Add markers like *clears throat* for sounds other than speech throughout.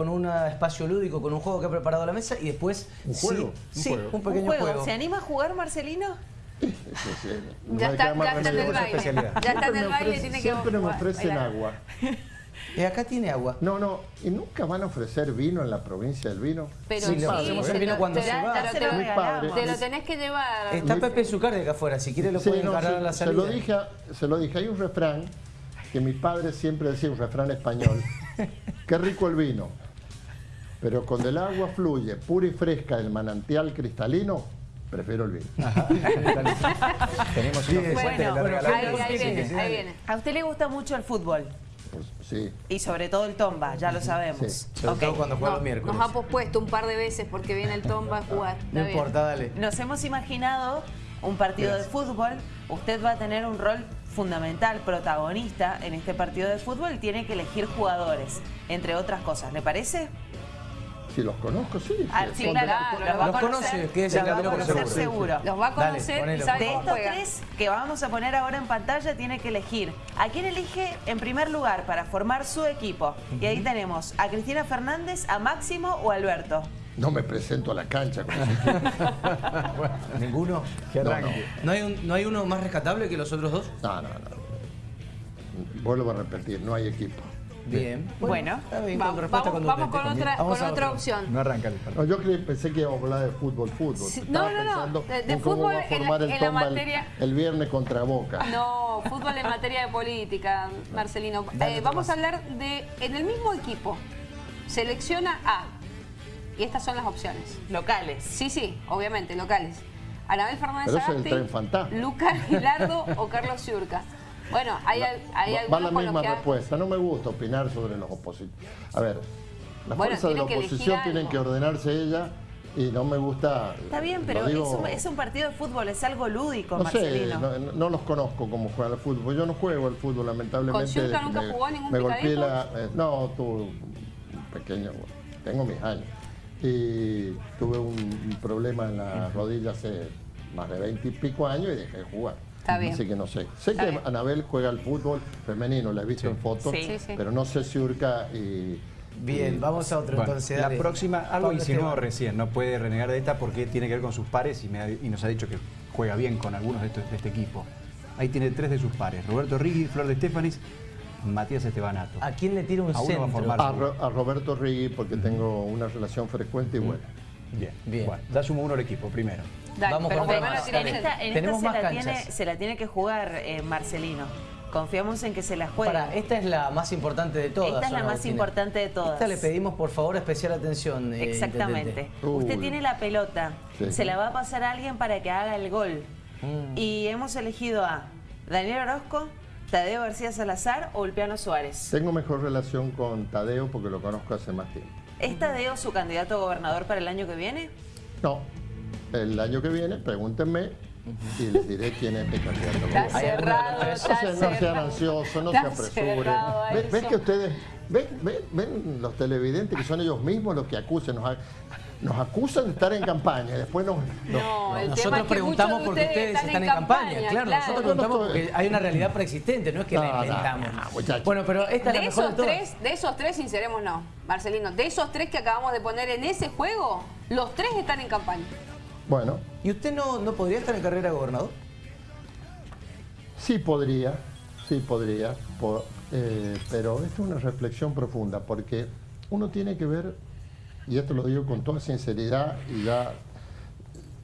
con un espacio lúdico, con un juego que ha preparado la mesa y después... ¿Un juego? Sí, sí, Un juego. un pequeño ¿Un juego? juego. ¿Se anima a jugar, Marcelino? Sí, sí, *laughs* no Ya está, ya está en el baile. Ya está en Siempre el me baile, ofrecen- tiene que Siempre me ofrecen agua. *laughs* Eh, acá tiene agua. No, no, ¿y nunca van a ofrecer vino en la provincia del vino? Pero Sí, el te vino lo- cuando se va. te lo- se Mi padre. Te lo tenés que llevar. Está Pepe Zucardi acá afuera, si quiere lo Sí, puede no, encarar se, a la se salida. lo dije, se lo dije, hay un refrán que mi padre siempre decía, un refrán español, *laughs* qué rico el vino, pero cuando el agua fluye pura y fresca del manantial cristalino, prefiero el vino. *laughs* Tenemos bueno, bueno. Ahí, ahí Sí, viene, sí, ahí viene. ¿A usted le gusta mucho el fútbol? Pues, sí, Y sobre todo el tomba, ya lo sabemos. Sí. Sobre todo cuando juega No, los miércoles. nos ha pospuesto un par de veces porque viene el Tomba a jugar. No Está bien. importa, dale. Nos hemos imaginado un partido de fútbol. Usted va a tener un rol fundamental, protagonista en este partido de fútbol. Tiene que elegir jugadores, entre otras cosas. ¿Le parece? Si los conozco, sí. Ah, sí, claro, los va a Los conocer. conoce, que es los el va a conocer seguro. Los va a conocer ponelo. y sabe De estos juega. tres que vamos a poner ahora en pantalla, tiene que elegir a quién elige en primer lugar para formar su equipo. Y ahí tenemos a Cristina Fernández, a Máximo o a Alberto. No me presento a la cancha con *laughs* ¿Ninguno? Que No, arranque. ¿No hay, un- ¿No hay uno más rescatable que los otros dos? No, no, no. Vuelvo a repetir, no hay equipo. Bien. Bueno, está bien, Va- con respuesta vamos, vamos con otra, Vamos con otra opción. No arranca el No, partido. yo creí- pensé que íbamos a hablar de fútbol, fútbol. Sí, no, no, no, de- fútbol va a en la- formar el en la Tomba el- materia- el viernes contra Boca. No, fútbol en materia de política, Marcelino. Dale, Eh, vamos a hablar de, en el mismo equipo, selecciona a, y estas son las opciones. locales. Sí, sí, obviamente, locales. Anabel Fernández Pero ese es el Agasti, tren fantasma. Lucas Gilardo o Carlos Ciurca. Bueno, hay, hay Va- algunos la misma respuesta. No me gusta opinar sobre los opositores. A ver, las Bueno, fuerzas de la oposición tienen que ordenarse ella y no me gusta. Está bien, pero digo- es, un, es un partido de fútbol, es algo lúdico, No sé, Marcelino. no, no los conozco como juegan al fútbol. Yo no juego al fútbol, lamentablemente. ¿Con nunca me- jugó ningún Me golpeé la. eh, no, tuve un pequeño. Tengo mis años. Y tuve un, un problema en la rodilla hace más de 20 y pico años y dejé de jugar. Está bien. Así que no sé. Sé Está que bien. Anabel juega al fútbol femenino, la he visto en fotos, pero no sé si Urca y. Bien, vamos a otro Bueno, entonces. la dale. próxima, algo insinuó recién, no puede renegar de esta porque tiene que ver con sus pares y, me ha- y nos ha dicho que juega bien con algunos de, estos- de este equipo. Ahí tiene tres de sus pares, Roberto Riggi, Flor de Estefanis, Matías Estebanato. ¿A quién le tira un A uno va a centro? formar. A, Ro- a Roberto Rigui, porque tengo una relación frecuente y buena. Bien, Bien. Bueno, da sumo uno al equipo, primero. Dale, Vamos con más. En esta, en Tenemos esta se, más la canchas. tiene, se la tiene que jugar eh, Marcelino. Confiamos en que se la juegue. Para, esta es la más importante de todas. Esta es ¿o la no, más importante de todas. Esta le pedimos por favor especial atención. eh, Exactamente. Usted tiene la pelota, Sí. se la va a pasar a alguien para que haga el gol. Mm. Y hemos elegido a Daniel Orozco, Tadeo García Salazar o Ulpiano Suárez. Tengo mejor relación con Tadeo porque lo conozco hace más tiempo. ¿Es Tadeo su candidato a gobernador para el año que viene? No, el año que viene pregúntenme y les diré quién es mi candidato. Está cerrado, los está No sean, no sean ansiosos, no se apresuren. ¿Ven, que ustedes, ven, ven, ven los televidentes que son ellos mismos los que acusan, nos, a- nos acusan de estar en campaña después nos... No, el tema Nosotros es que preguntamos porque ustedes están, en campaña. Claro, nosotros no preguntamos estoy- porque hay una realidad preexistente, no es que No, la no, inventamos. no, muchachos. bueno, pero esta es la De mejor esos de todas. tres, de esos tres, sinceremos no, Marcelino, de esos tres que acabamos de poner en ese juego, los tres están en campaña. Bueno, ¿Y usted no, no podría estar en carrera de gobernador? sí podría, sí podría, po- eh, pero esta es una reflexión profunda porque uno tiene que ver, y esto lo digo con toda sinceridad y ya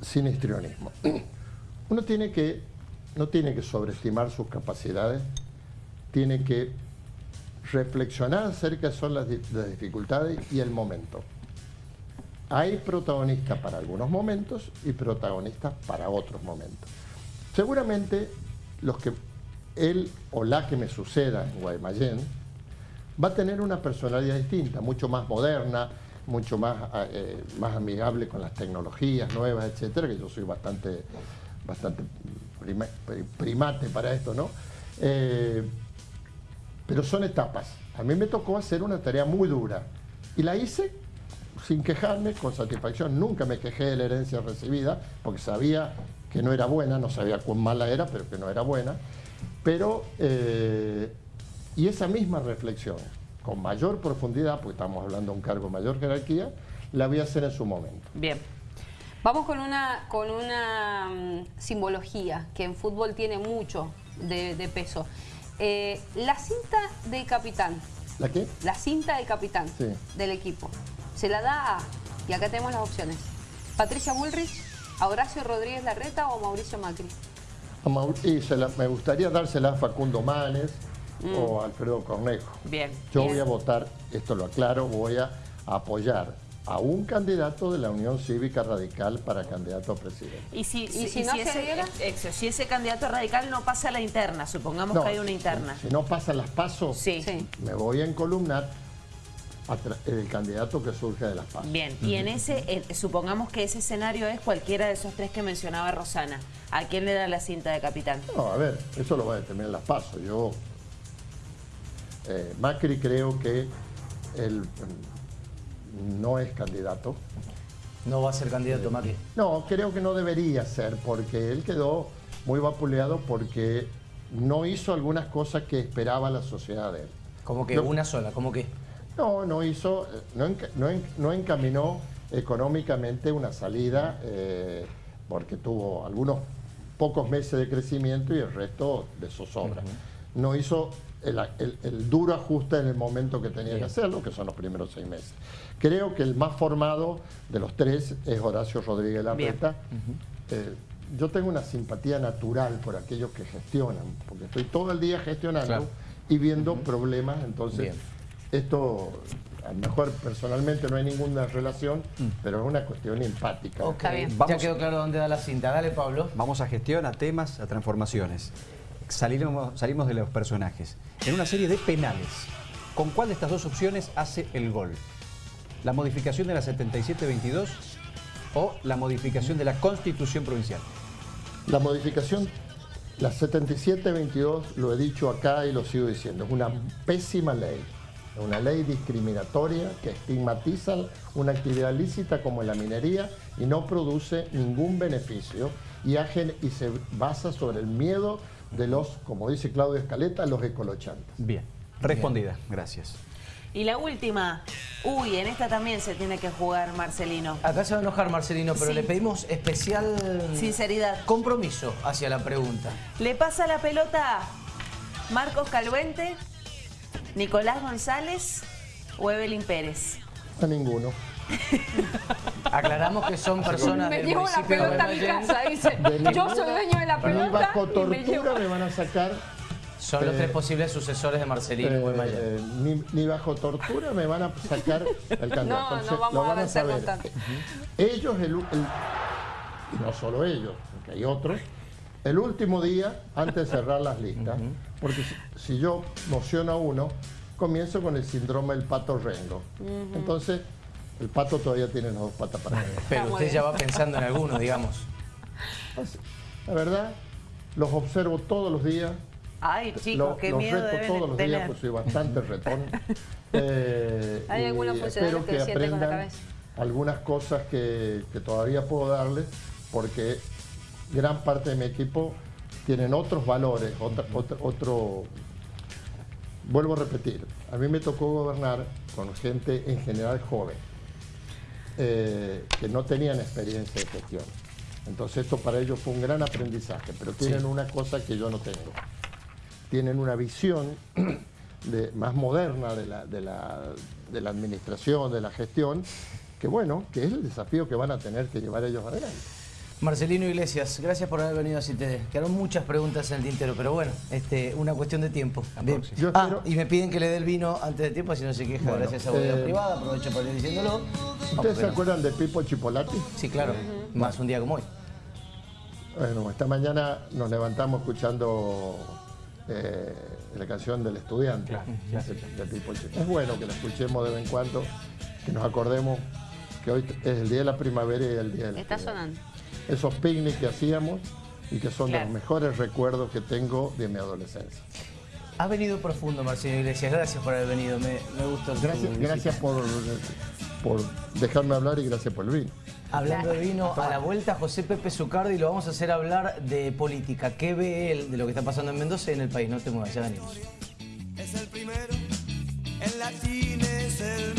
sin histrionismo, *clears throat* uno tiene que, no tiene que sobreestimar sus capacidades, tiene que reflexionar acerca de son las, las dificultades y el momento. Hay protagonistas para algunos momentos y protagonistas para otros momentos. Seguramente los que él o la que me suceda en Guaymallén va a tener una personalidad distinta, mucho más moderna, mucho más, eh, más amigable con las tecnologías nuevas, etcétera, que yo soy bastante, bastante prima- pri- primate para esto, ¿no? Eh, pero son etapas. A mí me tocó hacer una tarea muy dura y la hice sin quejarme, con satisfacción. Nunca me quejé de la herencia recibida porque sabía que no era buena, no sabía cuán mala era, pero que no era buena. Pero, eh, y esa misma reflexión con mayor profundidad, porque estamos hablando de un cargo de mayor jerarquía, la voy a hacer en su momento. Bien. Vamos con una, con una mm, simbología que en fútbol tiene mucho de, de peso. Eh, la cinta de capitán, ¿La qué? la cinta de capitán Sí. del equipo, se la da a, y acá tenemos las opciones, Patricia Bullrich, a Horacio Rodríguez Larreta o a Mauricio Macri. A Maur- y se la- me gustaría dársela a Facundo Manes Mm. o Alfredo Cornejo. Bien. Yo Bien. voy a votar, esto lo aclaro, voy a apoyar a un candidato de la Unión Cívica Radical para candidato a presidente. Y si, ¿Y si- si y no si se ese, diera? ex- si ese candidato radical no pasa a la interna, supongamos que hay una interna. Si no pasan las pasos, Sí. Sí. me voy a encolumnar el candidato que surge de las pasos. Bien, y en ese, eh, supongamos que ese escenario es cualquiera de esos tres que mencionaba Rosana. ¿A quién le da la cinta de capitán? No, a ver, eso lo va a determinar las pasos. Yo, eh, Macri creo que él mm, no es candidato. No va a ser candidato Macri. No, creo que no debería ser, porque él quedó muy vapuleado porque no hizo algunas cosas que esperaba la sociedad de él. Como que No. una sola, como que. No, no hizo, eh, no, no no encaminó económicamente una salida eh, porque tuvo algunos pocos meses de crecimiento y el resto de zozobra. No hizo el, el- el duro ajuste en el momento que tenía que hacerlo, que son los primeros seis meses. Creo que el más formado de los tres es Horacio Rodríguez Larreta. Eh, yo tengo una simpatía natural por aquellos que gestionan, porque estoy todo el día gestionando Claro. y viendo problemas, entonces Bien. esto a lo mejor personalmente no hay ninguna relación, pero es una cuestión empática. Ok, Está bien. ya Vamos- quedó claro dónde da la cinta. Dale, Pablo. Vamos a gestión, a temas, a transformaciones. Salimos, salimos de los personajes. En una serie de penales, ¿con cuál de estas dos opciones hace el gol? ¿La modificación de la 77-22 o la modificación de la Constitución Provincial? La modificación, la 7722, lo he dicho acá y lo sigo diciendo, es una pésima ley. Es Una ley discriminatoria que estigmatiza una actividad lícita como la minería y no produce ningún beneficio y, se basa sobre el miedo de los, como dice Claudio Escaleta, los ecolochantes. Bien, respondida, gracias. Y la última, uy, en esta también se tiene que jugar Marcelino. Acá se va a enojar Marcelino, pero Sí. le pedimos especial Sinceridad. compromiso hacia la pregunta. ¿Le pasa la pelota a Marcos Calvente, Nicolás González o Evelyn Pérez? A ninguno. *laughs* Aclaramos que son personas Me del llevo la pelota a mi casa, dice. Yo soy dueño de la Ni pelota bajo y me tortura llevo. me van a sacar Son los Eh, tres posibles sucesores de Marcelino Eh, Guaymallén. eh, ni, ni bajo tortura me van a sacar el *laughs* candidato. No, no vamos lo a van saber. tanto. Ellos, el, el- y no solo ellos, porque hay otros, el último día, antes de cerrar las listas, porque si, si yo mociono a uno, comienzo con el síndrome del pato rengo. Entonces, el pato todavía tiene las dos patas para arriba. Pero usted ya va pensando en alguno, digamos. Así, La verdad, los observo todos los días. Ay, chicos, Lo- qué los miedo reto deben todos los días, pues soy bastante retón. *laughs* Eh, Hay funcionarios espero que que con la aprendan cabeza. algunas cosas que, que todavía puedo darles, porque gran parte de mi equipo tienen otros valores, otra- otra- otro... Vuelvo a repetir, a mí me tocó gobernar con gente en general joven, eh, que no tenían experiencia de gestión. Entonces esto para ellos fue un gran aprendizaje, pero tienen una cosa que yo no tengo. Tienen una visión *clears throat* de- más moderna de la, de, la, de la administración, de la gestión, que bueno, que es el desafío que van a tener que llevar ellos adelante. Marcelino Iglesias, gracias por haber venido a CITD. Quedaron muchas preguntas en el tintero, pero bueno, este, una cuestión de tiempo. Bien. Yo Ah, espero- y me piden que le dé el vino antes de tiempo, si no se queja, gracias a Bodega eh, Privada, aprovecho para ir diciéndolo. ¿Ustedes se acuerdan de Pipo Chipolati? Sí, claro, más un día como hoy. Bueno, esta mañana nos levantamos escuchando eh, la canción del estudiante de, de Pipo Chipolati. Es bueno que la escuchemos de vez en cuando, que nos acordemos que hoy es el día de la primavera y el día del Está estudiante. sonando. Esos picnics que hacíamos y que son Claro. los mejores recuerdos que tengo de mi adolescencia. Has venido profundo, Marcelino Iglesias, gracias por haber venido, me, me gustó. Gracias, gracias por, por dejarme hablar y gracias por el vino. Hablando de vino, a la vuelta José Pepe Zucardi lo vamos a hacer hablar de política. ¿Qué ve él de lo que está pasando en Mendoza y en el país? No te muevas, ya venimos. es el primero en la latín es el